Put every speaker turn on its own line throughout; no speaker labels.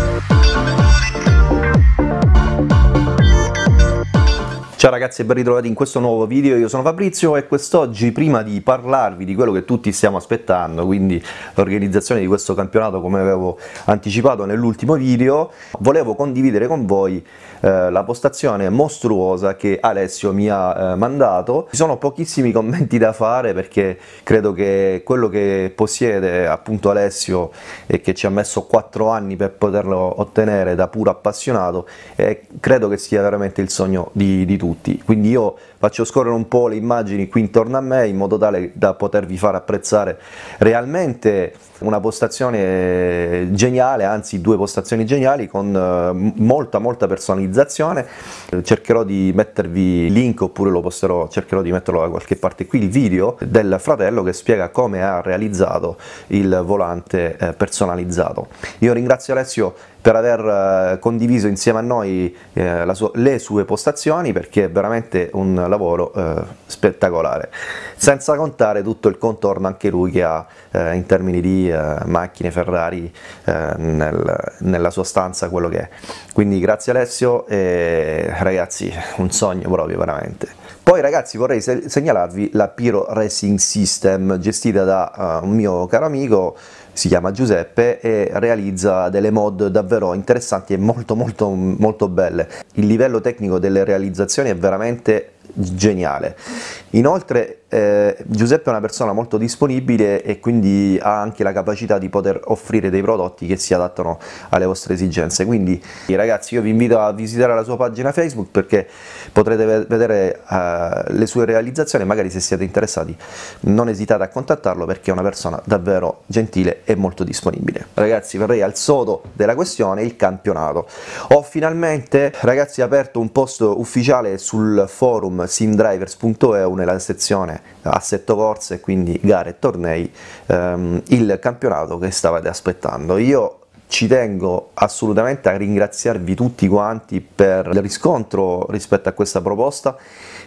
Thank you. Ciao ragazzi e ben ritrovati in questo nuovo video, io sono Fabrizio e quest'oggi prima di parlarvi di quello che tutti stiamo aspettando, quindi l'organizzazione di questo campionato come avevo anticipato nell'ultimo video, volevo condividere con voi eh, la postazione mostruosa che Alessio mi ha eh, mandato. Ci sono pochissimi commenti da fare perché credo che quello che possiede appunto Alessio e che ci ha messo 4 anni per poterlo ottenere da puro appassionato, eh, credo che sia veramente il sogno di, di tutti tutti, quindi io faccio scorrere un po' le immagini qui intorno a me in modo tale da potervi far apprezzare realmente una postazione geniale, anzi due postazioni geniali con eh, molta molta personalizzazione, cercherò di mettervi link oppure lo posterò, cercherò di metterlo da qualche parte qui, il video del fratello che spiega come ha realizzato il volante eh, personalizzato. Io ringrazio Alessio per aver eh, condiviso insieme a noi sua, le sue postazioni perché è veramente un lavoro eh, spettacolare, senza contare tutto il contorno anche lui che ha eh, in termini di eh, macchine Ferrari eh, nel, nella sua stanza, quello che è. Quindi grazie Alessio e ragazzi un sogno proprio veramente. Poi ragazzi vorrei segnalarvi la Piro Racing System gestita da uh, un mio caro amico si chiama Giuseppe e realizza delle mod davvero interessanti e molto molto molto belle. Il livello tecnico delle realizzazioni è veramente geniale. Inoltre eh, Giuseppe è una persona molto disponibile e quindi ha anche la capacità di poter offrire dei prodotti che si adattano alle vostre esigenze, quindi ragazzi io vi invito a visitare la sua pagina Facebook perché potrete vedere uh, le sue realizzazioni, magari se siete interessati non esitate a contattarlo perché è una persona davvero gentile e molto disponibile. Ragazzi verrei al sodo della questione, il campionato. Ho finalmente ragazzi aperto un post ufficiale sul forum simdrivers.eu nella sezione assetto corse, quindi gare e tornei, ehm, il campionato che stavate aspettando. Io ci tengo assolutamente a ringraziarvi tutti quanti per il riscontro rispetto a questa proposta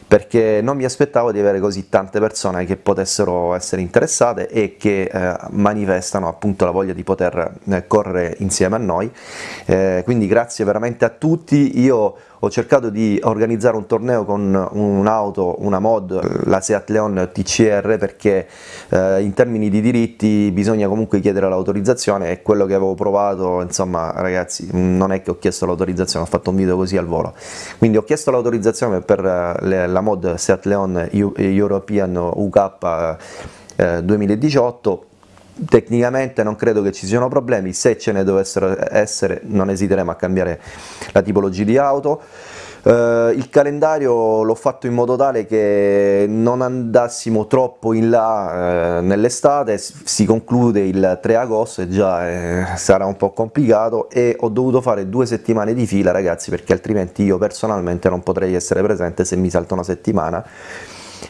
perché non mi aspettavo di avere così tante persone che potessero essere interessate e che eh, manifestano appunto la voglia di poter eh, correre insieme a noi, eh, quindi grazie veramente a tutti, io ho cercato di organizzare un torneo con un'auto, una mod, la Seat Leon TCR perché eh, in termini di diritti bisogna comunque chiedere l'autorizzazione e quello che avevo provato, insomma ragazzi non è che ho chiesto l'autorizzazione, ho fatto un video così al volo, quindi ho chiesto l'autorizzazione per eh, la mod Seat Leon European UK eh, 2018 tecnicamente non credo che ci siano problemi, se ce ne dovessero essere non esiteremo a cambiare la tipologia di auto. Uh, il calendario l'ho fatto in modo tale che non andassimo troppo in là uh, nell'estate, si conclude il 3 agosto e già eh, sarà un po' complicato e ho dovuto fare due settimane di fila ragazzi perché altrimenti io personalmente non potrei essere presente se mi salta una settimana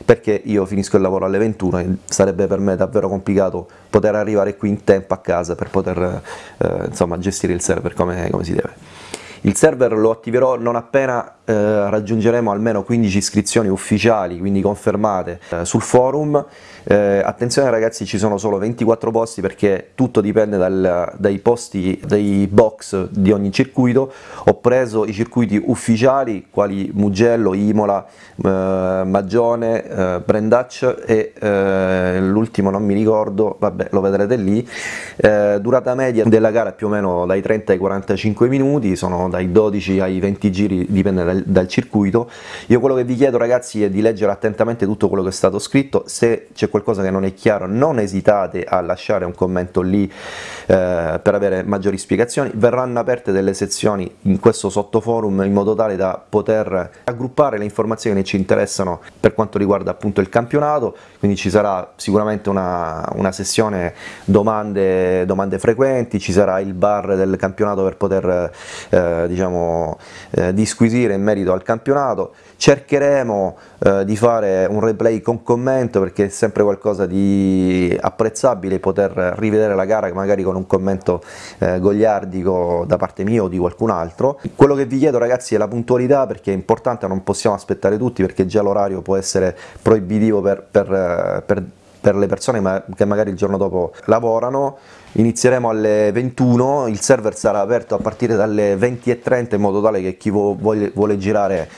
perché io finisco il lavoro alle 21 e sarebbe per me davvero complicato poter arrivare qui in tempo a casa per poter eh, insomma, gestire il server come, come si deve. Il server lo attiverò non appena eh, raggiungeremo almeno 15 iscrizioni ufficiali, quindi confermate, eh, sul forum. Eh, attenzione ragazzi, ci sono solo 24 posti perché tutto dipende dal, dai posti, dei box di ogni circuito. Ho preso i circuiti ufficiali, quali Mugello, Imola, eh, Magione, eh, Brendaccia e eh, l'ultimo non mi ricordo, vabbè lo vedrete lì. durata media della gara più o meno dai 30 ai 45 minuti, sono dai 12 ai 20 giri, dipende dal, dal, circuito. Io quello che vi chiedo ragazzi è di leggere attentamente tutto quello che è stato scritto, se c'è qualcosa che non è chiaro non esitate a lasciare un commento lì eh, per avere maggiori spiegazioni, verranno aperte delle sezioni in questo sottoforum in modo tale da poter raggruppare le informazioni che ci interessano per quanto riguarda appunto il campionato, quindi ci sarà sicuramente una, una sessione domande, domande frequenti, ci sarà il bar del campionato per poter eh, diciamo, eh, disquisire in merito al campionato, cercheremo eh, di fare un replay con commento perché è sempre qualcosa di apprezzabile poter rivedere la gara magari con un commento eh, gogliardico da parte mia o di qualcun altro. Quello che vi chiedo ragazzi è la puntualità perché è importante, non possiamo aspettare tutti perché già l'orario può essere proibitivo per, per, per per le persone che magari il giorno dopo lavorano, inizieremo alle 21, il server sarà aperto a partire dalle 20.30 in modo tale che chi vuole, vuole girare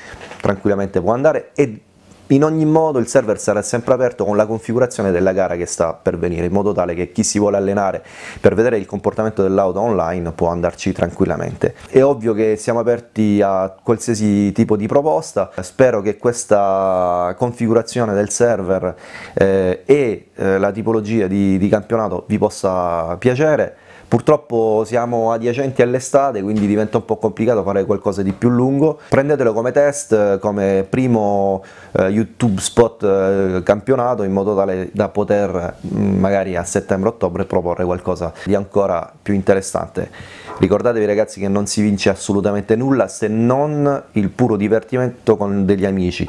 tranquillamente può andare e in ogni modo il server sarà sempre aperto con la configurazione della gara che sta per venire, in modo tale che chi si vuole allenare per vedere il comportamento dell'auto online può andarci tranquillamente. È ovvio che siamo aperti a qualsiasi tipo di proposta, spero che questa configurazione del server eh, e eh, la tipologia di, di campionato vi possa piacere, Purtroppo siamo adiacenti all'estate, quindi diventa un po' complicato fare qualcosa di più lungo. Prendetelo come test, come primo eh, YouTube spot eh, campionato, in modo tale da poter mm, magari a settembre-ottobre proporre qualcosa di ancora più interessante. Ricordatevi ragazzi che non si vince assolutamente nulla se non il puro divertimento con degli amici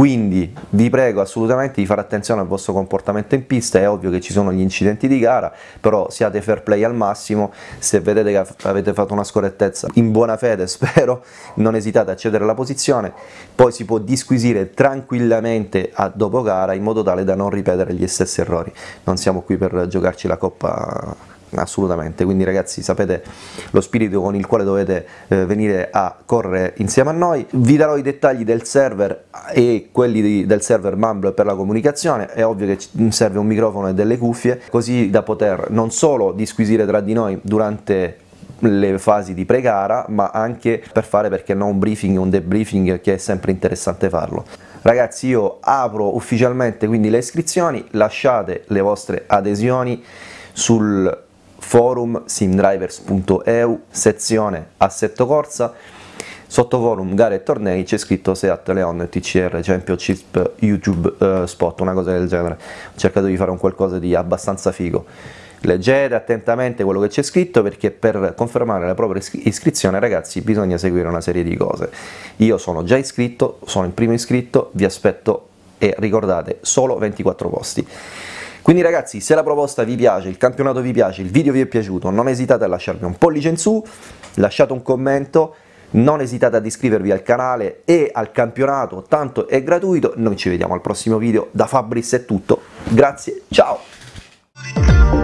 quindi vi prego assolutamente di fare attenzione al vostro comportamento in pista, è ovvio che ci sono gli incidenti di gara, però siate fair play al massimo, se vedete che avete fatto una scorrettezza in buona fede spero, non esitate a cedere la posizione, poi si può disquisire tranquillamente a dopo gara in modo tale da non ripetere gli stessi errori, non siamo qui per giocarci la coppa assolutamente, quindi ragazzi sapete lo spirito con il quale dovete eh, venire a correre insieme a noi, vi darò i dettagli del server e quelli di, del server Mumble per la comunicazione, è ovvio che serve un microfono e delle cuffie, così da poter non solo disquisire tra di noi durante le fasi di pre-gara, ma anche per fare perché no un briefing, un debriefing che è sempre interessante farlo. Ragazzi io apro ufficialmente quindi le iscrizioni, lasciate le vostre adesioni sul forum simdrivers.eu, sezione assetto corsa, sotto forum gare e tornei c'è scritto Seat Leon TCR Championship YouTube uh, Spot, una cosa del genere, ho cercato di fare un qualcosa di abbastanza figo. Leggete attentamente quello che c'è scritto perché per confermare la propria iscrizione ragazzi bisogna seguire una serie di cose. Io sono già iscritto, sono il primo iscritto, vi aspetto e ricordate solo 24 posti. Quindi ragazzi, se la proposta vi piace, il campionato vi piace, il video vi è piaciuto, non esitate a lasciarmi un pollice in su, lasciate un commento, non esitate ad iscrivervi al canale e al campionato, tanto è gratuito, noi ci vediamo al prossimo video, da Fabris è tutto, grazie, ciao!